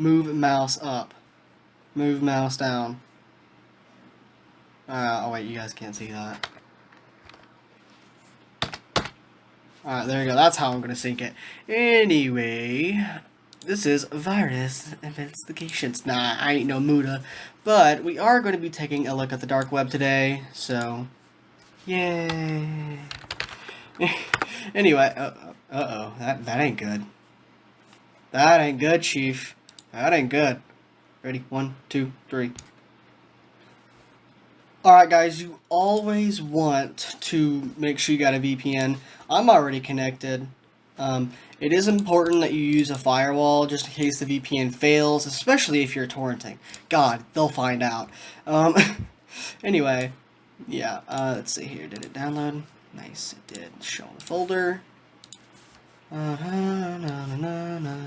Move mouse up. Move mouse down. Uh, oh wait, you guys can't see that. Alright, there you go. That's how I'm going to sync it. Anyway, this is Virus Investigations. Nah, I ain't no Muta. But we are going to be taking a look at the dark web today. So, yay. anyway, uh, uh-oh. That, that ain't good. That ain't good, Chief. That ain't good. Ready? One, two, three. Alright guys, you always want to make sure you got a VPN. I'm already connected. Um, it is important that you use a firewall just in case the VPN fails, especially if you're torrenting. God, they'll find out. Um, anyway, yeah, uh, let's see here. Did it download? Nice, it did. Show in the folder. Uh -huh, na, na, na,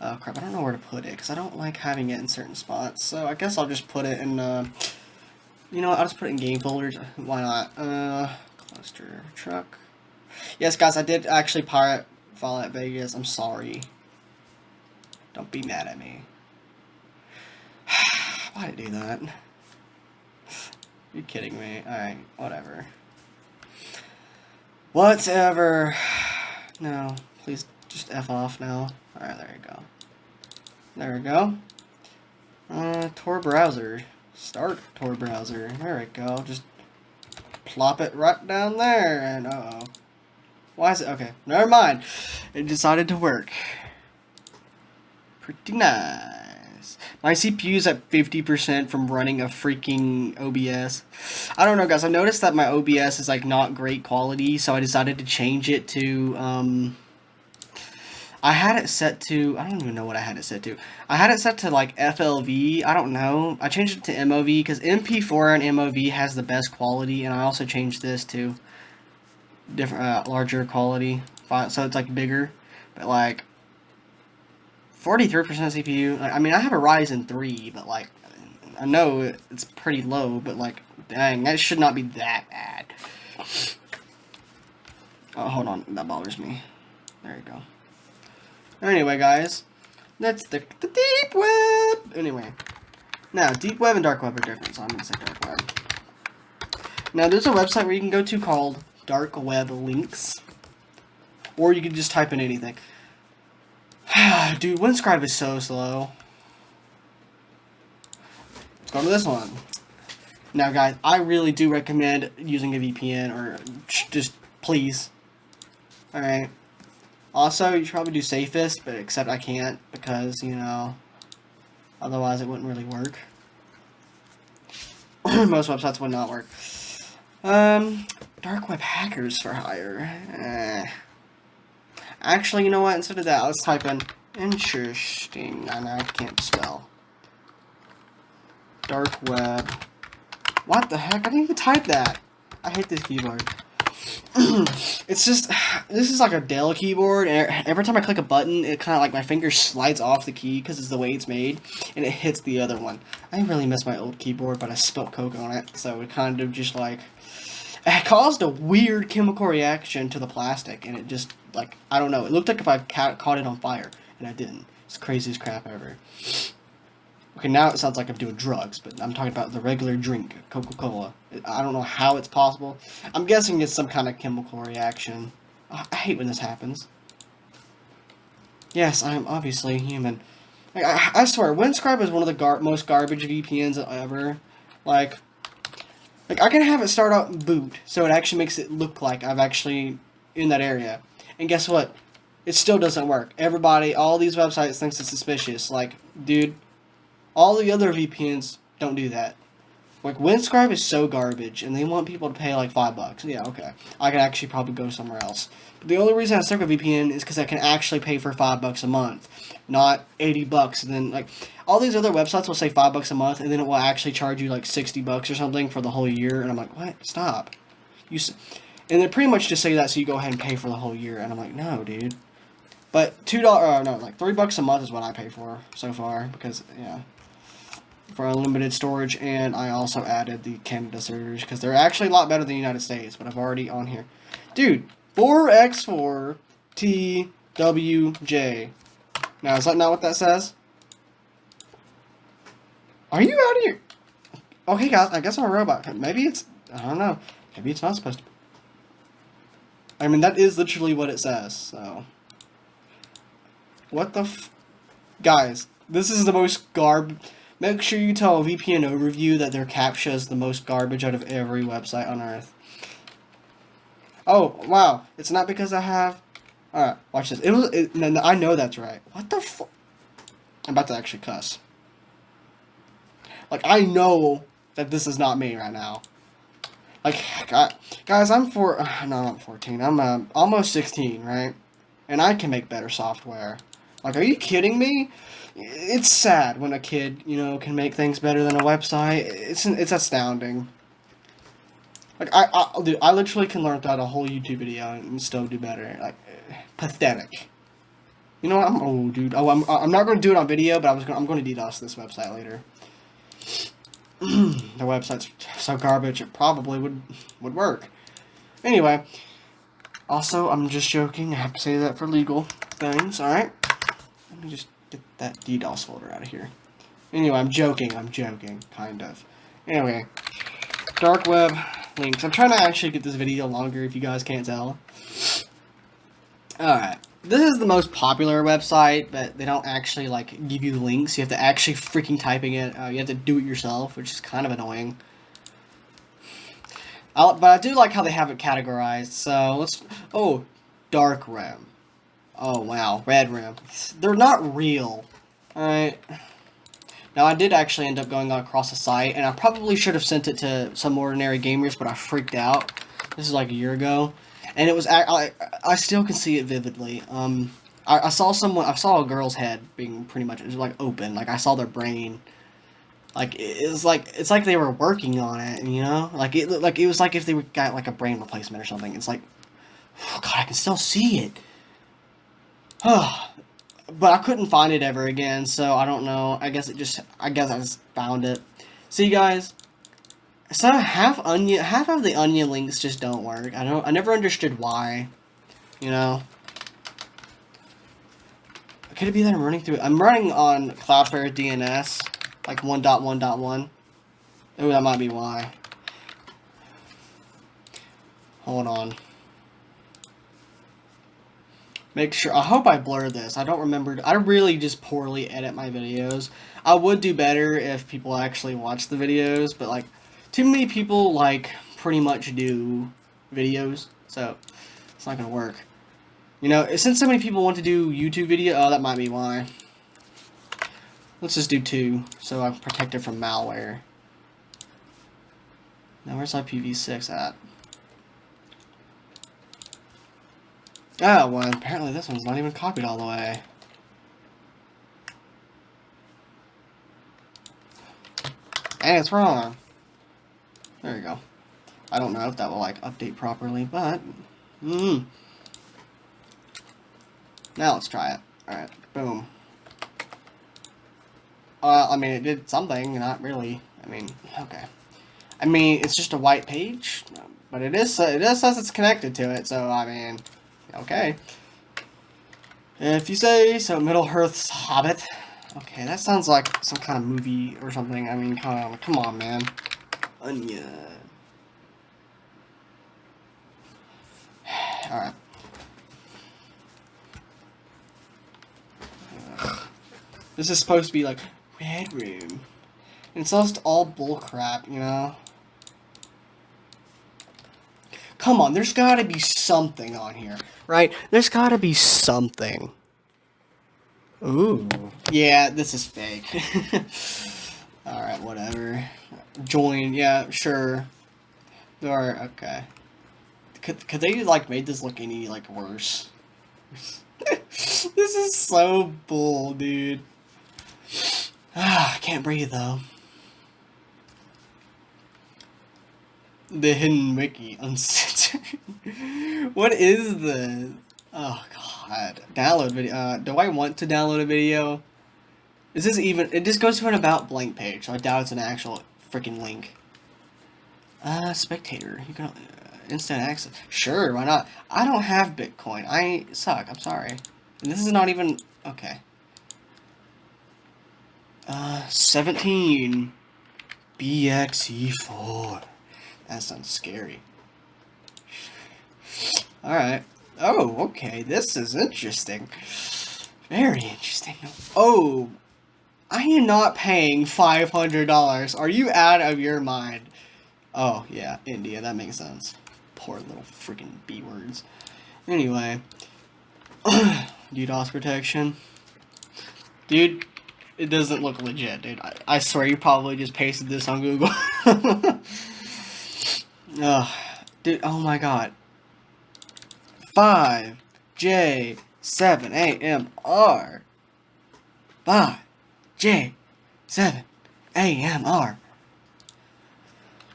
oh crap, I don't know where to put it because I don't like having it in certain spots. So I guess I'll just put it in... Uh, you know I'll just put it in game folders. Why not? Uh, cluster truck. Yes, guys, I did actually pirate Fallout Vegas. I'm sorry. Don't be mad at me. Why did I do that? You're kidding me. Alright, whatever. Whatever. No, please just F off now. Alright, there you go. There we go. Uh, Tor browser. Start Tor browser. There we go. Just plop it right down there. And uh oh. Why is it? Okay, never mind. It decided to work. Pretty nice. My CPU is at 50% from running a freaking OBS. I don't know, guys. I noticed that my OBS is like not great quality, so I decided to change it to um I had it set to, I don't even know what I had it set to. I had it set to like FLV, I don't know. I changed it to MOV because MP4 and MOV has the best quality and I also changed this to different, uh, larger quality. So it's like bigger, but like 43% CPU. I mean, I have a Ryzen 3, but like, I know it's pretty low, but like, dang, that should not be that bad. Oh, hold on, that bothers me. There you go. Anyway, guys, that's the, the deep web. Anyway, now, deep web and dark web are different, so I'm to say dark web. Now, there's a website where you can go to called Dark Web Links, or you can just type in anything. Dude, Windscribe is so slow. Let's go to this one. Now, guys, I really do recommend using a VPN, or just please. Alright. Also, you should probably do safest, but except I can't because, you know, otherwise it wouldn't really work. Most websites would not work. Um, dark web hackers for hire. Eh. Actually, you know what? Instead of that, let's type in interesting. I know I can't spell. Dark web. What the heck? I didn't even type that. I hate this keyboard. it's just, this is like a Dell keyboard, and every time I click a button, it kind of like my finger slides off the key because it's the way it's made, and it hits the other one. I really miss my old keyboard, but I spilled Coke on it, so it kind of just like, it caused a weird chemical reaction to the plastic, and it just, like, I don't know, it looked like if I ca caught it on fire, and I didn't. It's craziest crap ever. Okay, now it sounds like I'm doing drugs, but I'm talking about the regular drink, Coca-Cola. I don't know how it's possible. I'm guessing it's some kind of chemical reaction. I hate when this happens. Yes, I am obviously human. I, I swear, Windscribe is one of the gar most garbage VPNs ever. Like, like I can have it start out boot, so it actually makes it look like I've actually in that area. And guess what? It still doesn't work. Everybody, all these websites thinks it's suspicious. Like, dude, all the other VPNs don't do that. Like, Windscribe is so garbage, and they want people to pay like five bucks. Yeah, okay. I can actually probably go somewhere else. But the only reason I stick with VPN is because I can actually pay for five bucks a month, not 80 bucks. And then, like, all these other websites will say five bucks a month, and then it will actually charge you like 60 bucks or something for the whole year. And I'm like, what? Stop. You and they pretty much just say that so you go ahead and pay for the whole year. And I'm like, no, dude. But $2, uh, no, like 3 bucks a month is what I pay for so far, because, yeah for unlimited storage, and I also added the Canada servers, because they're actually a lot better than the United States, but I've already on here. Dude, 4x4 TWJ. Now, is that not what that says? Are you out of here? Okay, guys, I guess I'm a robot. Maybe it's, I don't know. Maybe it's not supposed to. be. I mean, that is literally what it says, so. What the. Guys, this is the most garb... Make sure you tell VPN overview that their captcha is the most garbage out of every website on Earth. Oh, wow. It's not because I have... Alright, watch this. It was... It, no, no, I know that's right. What the fu... I'm about to actually cuss. Like, I know that this is not me right now. Like, God, guys, I'm four... No, I'm 14. I'm uh, almost 16, right? And I can make better software. Like, are you kidding me? It's sad when a kid, you know, can make things better than a website. It's it's astounding. Like, I, I, dude, I literally can learn throughout a whole YouTube video and still do better. Like, pathetic. You know what? I'm oh, dude. Oh, I'm I'm not going to do it on video, but I was gonna, I'm going to DDoS this website later. the website's so garbage, it probably would would work. Anyway, also, I'm just joking. I have to say that for legal things. All right. Let me just get that DDoS folder out of here. Anyway, I'm joking. I'm joking, kind of. Anyway, dark web links. I'm trying to actually get this video longer if you guys can't tell. Alright. This is the most popular website, but they don't actually, like, give you the links. You have to actually freaking typing it. Uh, you have to do it yourself, which is kind of annoying. I'll, but I do like how they have it categorized. So, let's... Oh, dark rim. Oh, wow. Red rim. They're not real. Alright. Now, I did actually end up going across the site, and I probably should have sent it to SomeOrdinaryGamers, but I freaked out. This is like a year ago. And it was, I, I still can see it vividly. Um, I, I saw someone, I saw a girl's head being pretty much, it was like open. Like, I saw their brain. Like, it was like, it's like they were working on it, you know? Like, it like it was like if they got, like, a brain replacement or something. It's like, oh, God, I can still see it. but I couldn't find it ever again, so I don't know. I guess it just, I guess I just found it. See, guys, so half onion, half of the onion links just don't work. I don't, I never understood why, you know. Could it be that I'm running through? I'm running on Cloudflare DNS, like 1.1.1. Oh, that might be why. Hold on. Make sure, I hope I blur this. I don't remember, I really just poorly edit my videos. I would do better if people actually watch the videos, but like, too many people like pretty much do videos, so it's not gonna work. You know, since so many people want to do YouTube video, oh, that might be why. Let's just do two, so I'm protected from malware. Now, where's IPv6 at? Oh, well, apparently this one's not even copied all the way. And it's wrong. There you go. I don't know if that will, like, update properly, but... Mmm. Now let's try it. Alright, boom. Uh, I mean, it did something, not really. I mean, okay. I mean, it's just a white page, but it is, it is says it's connected to it, so, I mean... Okay. If you say so, Middle Earth's Hobbit. Okay, that sounds like some kind of movie or something. I mean, come on, come on, man. Onion. Alright. This is supposed to be like, Red Room. And it's just all bullcrap, you know? Come on, there's gotta be something on here, right? There's gotta be something. Ooh. Yeah, this is fake. Alright, whatever. Join, yeah, sure. Or, okay. Could, could they, like, made this look any, like, worse? this is so bull, dude. Ah, I can't breathe, though. The hidden wiki what is this? Oh god. Download video. Uh, do I want to download a video? Is this even? It just goes to an about blank page. So I doubt it's an actual freaking link. Uh, spectator. You can uh, instant access. Sure, why not? I don't have Bitcoin. I suck. I'm sorry. And this is not even okay. Uh, 17. BXE4. That sounds scary. Alright. Oh, okay. This is interesting. Very interesting. Oh, I am not paying $500. Are you out of your mind? Oh, yeah, India. That makes sense. Poor little freaking B words. Anyway. DDoS protection. Dude, it doesn't look legit, dude. I, I swear you probably just pasted this on Google. Ugh. Dude, oh my god. 5, J, 7, A, M, R. 5, J, 7, A, M, R.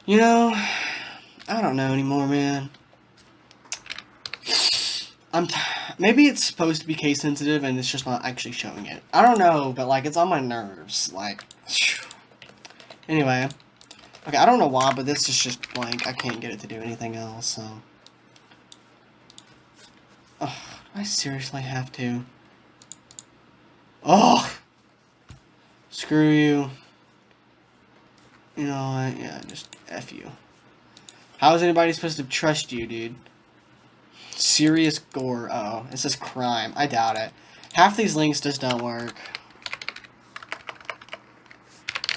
You know, I don't know anymore, man. I'm maybe it's supposed to be case sensitive and it's just not actually showing it. I don't know, but like it's on my nerves. Like, anyway, okay, I don't know why, but this is just blank. I can't get it to do anything else. So, oh, I seriously have to. Oh, screw you. You know what? Yeah, just f you. How is anybody supposed to trust you, dude? Serious gore. Oh, it says crime. I doubt it. Half these links just don't work.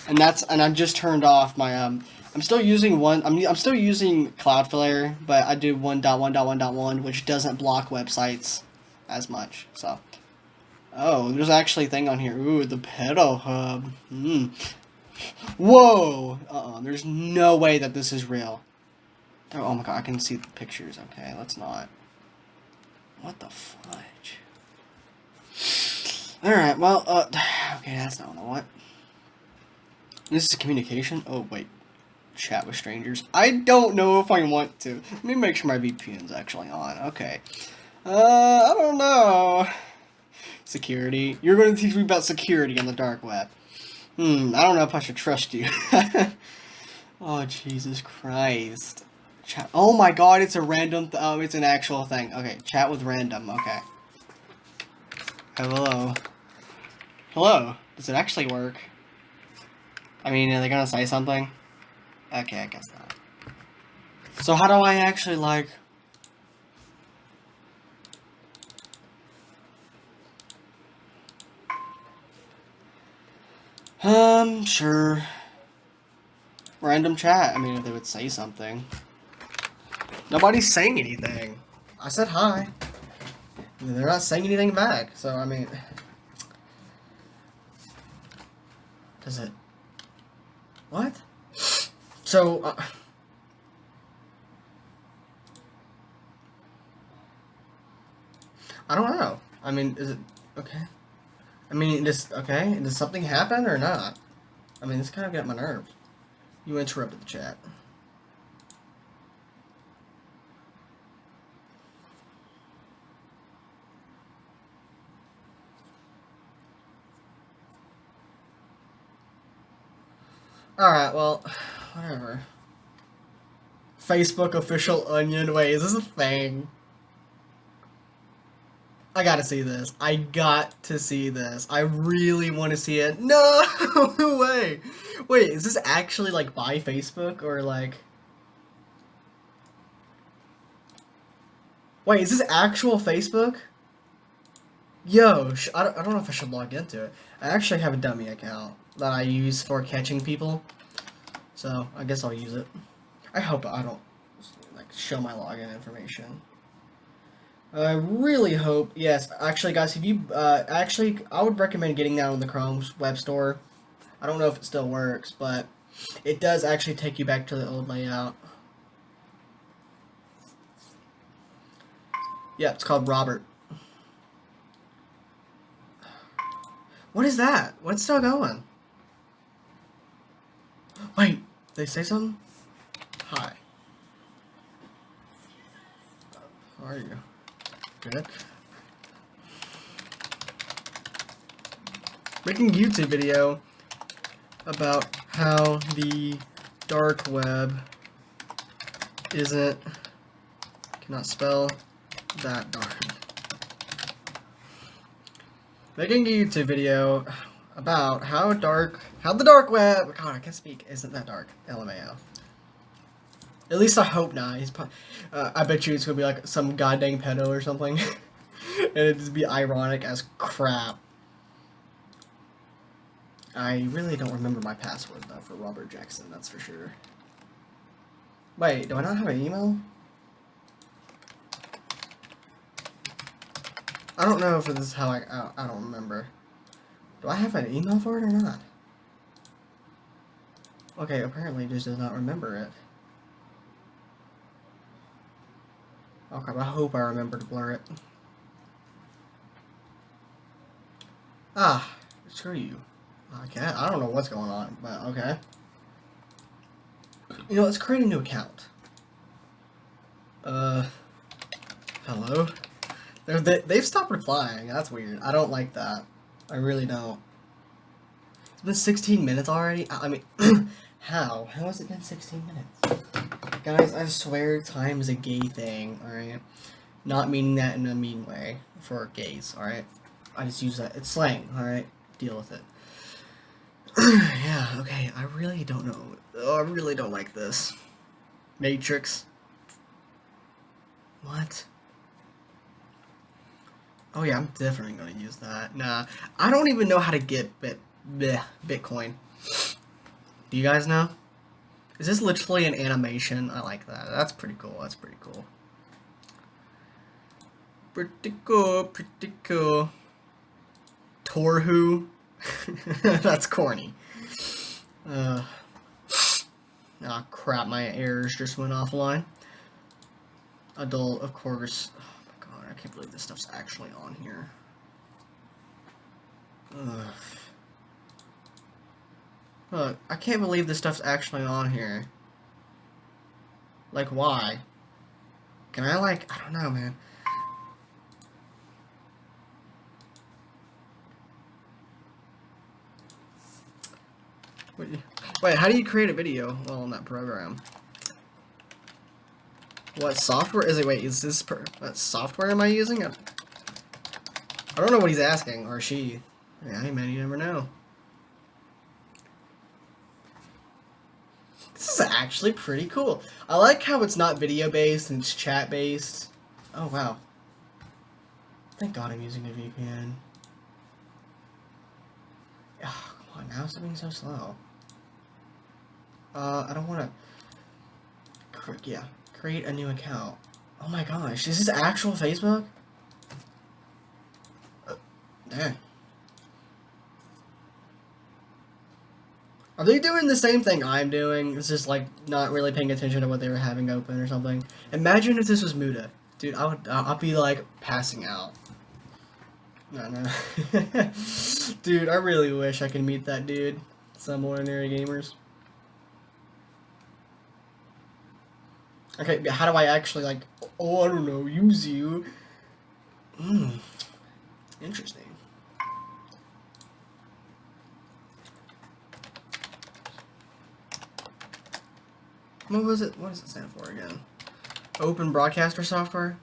And that's and I've just turned off my um I'm still using one I'm I'm still using Cloudflare, but I do 1.1.1.1 which doesn't block websites as much. So Oh, there's actually a thing on here. Ooh, the pedo hub. Hmm. Whoa! Uh oh, there's no way that this is real. Oh, oh my god, I can see the pictures. Okay, let's not. What the fudge? Alright, well, uh, okay, that's not what I want. This is communication? Oh, wait. Chat with strangers. I don't know if I want to. Let me make sure my VPN's actually on. Okay. Uh, I don't know. Security. You're going to teach me about security on the dark web. Hmm, I don't know if I should trust you. oh, Jesus Christ. Chat. Oh my god, it's a random. oh, it's an actual thing. Okay, chat with random. Okay. Hello. Hello. Does it actually work? I mean, are they gonna say something? Okay, I guess not. So how do I actually like? Um, sure. Random chat. I mean, if they would say something. Nobody's saying anything. I said hi. They're not saying anything back, so I mean... Does it... What? So, uh... I don't know. I mean, is it... Okay. I mean, does... Okay, does something happen or not? I mean, this kind of got my nerves. You interrupted the chat. Alright, well, whatever. Facebook official onion. Wait, is this a thing? I gotta see this. I got to see this. I really want to see it. No way. Wait, is this actually like by Facebook or like? Wait, is this actual Facebook? Yo, I don't, I don't know if I should log into it. I actually have a dummy account that I use for catching people. So, I guess I'll use it. I hope I don't like show my login information. I really hope, yes, actually guys, if you, uh, actually, I would recommend getting that on the Chrome's web store. I don't know if it still works, but it does actually take you back to the old layout. Yeah, it's called Robert. What is that? What's still going? Wait, they say something? Hi. How are you? Good. Making YouTube video about how the dark web isn't, cannot spell that darn. Making a YouTube video about how dark, how the dark web. God, I can't speak. Isn't that dark? LMAO. At least I hope not. He's. Pro- uh, I bet you it's gonna be like some goddamn pedo or something, and it'd just be ironic as crap. I really don't remember my password though for Robert Jackson. That's for sure. Wait, do I not have an email? I don't know if this is how I. I, I don't remember. Do I have an email for it or not? Okay, apparently just does not remember it. Okay, I hope I remember to blur it. Ah, screw you. Okay, I don't know what's going on, but okay. You know, let's create a new account. Uh, hello? They're, they, they've stopped replying. That's weird. I don't like that. I really don't. It's been 16 minutes already? I, I mean, how? How has it been 16 minutes? Guys, I swear time is a gay thing, alright? Not meaning that in a mean way for gays, alright? I just use that. It's slang, alright? Deal with it. yeah, okay, I really don't know. Oh, I really don't like this. Matrix. What? Oh yeah, I'm definitely gonna use that. Nah, I don't even know how to get bit, bleh, Bitcoin. Do you guys know? Is this literally an animation? I like that. That's pretty cool. That's pretty cool. Pretty cool, pretty cool. Torhu. That's corny. Uh, ah, crap, my errors just went offline. Adult, of course. Can't believe this stuff's actually on here. Ugh. Look, I can't believe this stuff's actually on here. Like, why? Can I, like, I don't know, man. Wait, how do you create a video while in that program? What software is it? Wait, is this per what software am I using? I, don't know what he's asking, or she. Yeah, hey man, you never know. This is actually pretty cool. I like how it's not video based and it's chat based. Oh wow. Thank God I'm using a VPN. Oh, come on, now it's being so slow. Uh, I don't want to... Yeah, create a new account. Oh my gosh, is this actual Facebook? Uh, dang. Are they doing the same thing I'm doing? It's just like not really paying attention to what they were having open or something. Imagine if this was Muta. Dude, I would I'll be like passing out. No, no. dude, I really wish I could meet that dude. SomeOrdinaryGamers. Okay, how do I actually, like, oh, I don't know, use you? Hmm, interesting. What was it, what does it stand for again? Open broadcaster software?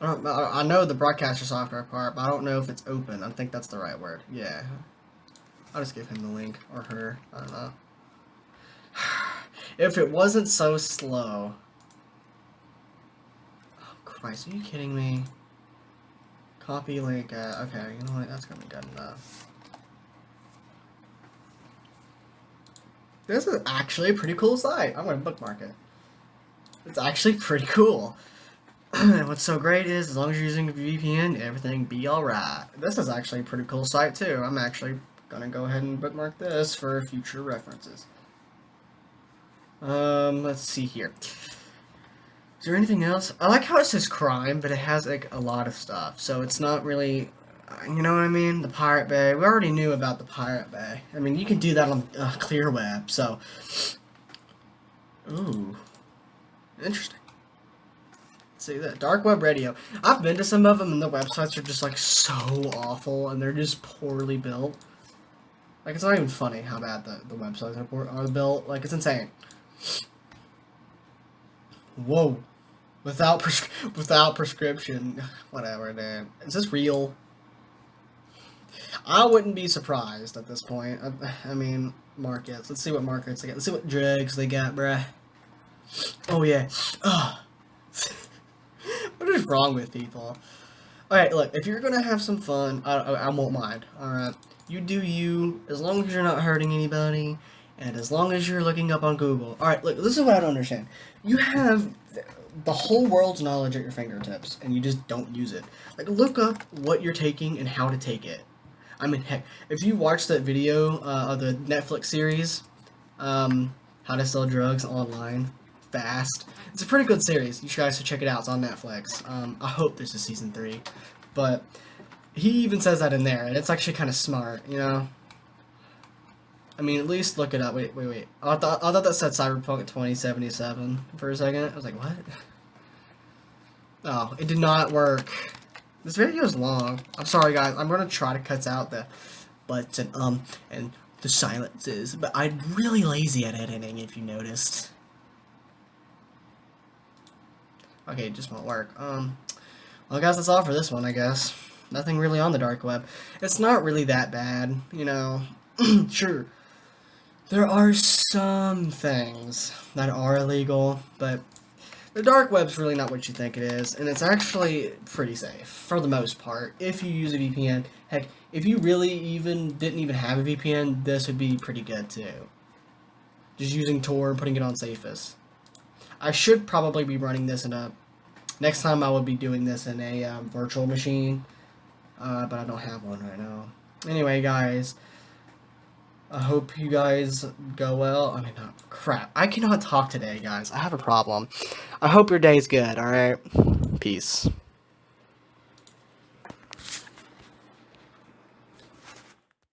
I, don't, I know the broadcaster software part, but I don't know if it's open. I think that's the right word. Yeah. I'll just give him the link, or her, I don't know. if it wasn't so slow, Christ, are you kidding me? Copy link, uh, okay, you know what, that's gonna be good enough. This is actually a pretty cool site. I'm gonna bookmark it. It's actually pretty cool. What's so great is, as long as you're using a VPN, everything be alright. This is actually a pretty cool site too. I'm actually gonna go ahead and bookmark this for future references. Um, let's see here. Is there anything else? I like how it says crime, but it has like a lot of stuff. So it's not really, you know what I mean? The Pirate Bay. We already knew about the Pirate Bay. I mean, you can do that on uh, Clear Web. So, ooh, interesting. see that dark web radio. I've been to some of them, and the websites are just like so awful, and they're just poorly built. Like it's not even funny how bad the the websites are, are built. Like it's insane. Whoa. Without pres without prescription. Whatever, dude. Is this real? I wouldn't be surprised at this point. I, I mean, markets. Let's see what markets they got. Let's see what drugs they got, bruh. Oh yeah. Oh. what is wrong with people? Alright, look, if you're gonna have some fun, I, I, I won't mind. Alright. You do you, as long as you're not hurting anybody, and as long as you're looking up on Google. Alright, look, this is what I don't understand. You have the whole world's knowledge at your fingertips, and you just don't use it. Like, look up what you're taking and how to take it. I mean, heck, if you watch that video uh, of the Netflix series, um, How to Sell Drugs Online Fast, it's a pretty good series. You guys should check it out. It's on Netflix. Um, I hope there's a season three, but he even says that in there, and it's actually kind of smart, you know. I mean, at least look it up. Wait, wait, wait. I thought I thought that said Cyberpunk 2077 for a second. I was like, what? Oh, it did not work. This video is long. I'm sorry, guys. I'm gonna try to cut out the buts and um and the silences, but I'm really lazy at editing. If you noticed. Okay, it just won't work. Um, well, guys, that's all for this one, I guess. Nothing really on the dark web. It's not really that bad, you know. sure, there are some things that are illegal, but the dark web's really not what you think it is, and it's actually pretty safe, for the most part, if you use a VPN. Heck, if you really even didn't even have a VPN, this would be pretty good too. Just using Tor and putting it on safest. I should probably be running this in a... Next time I would be doing this in a um, virtual machine, uh, but I don't have one right now. Anyway, guys... I hope you guys go well. I mean, not crap. I cannot talk today, guys. I have a problem. I hope your day's good, alright? Peace.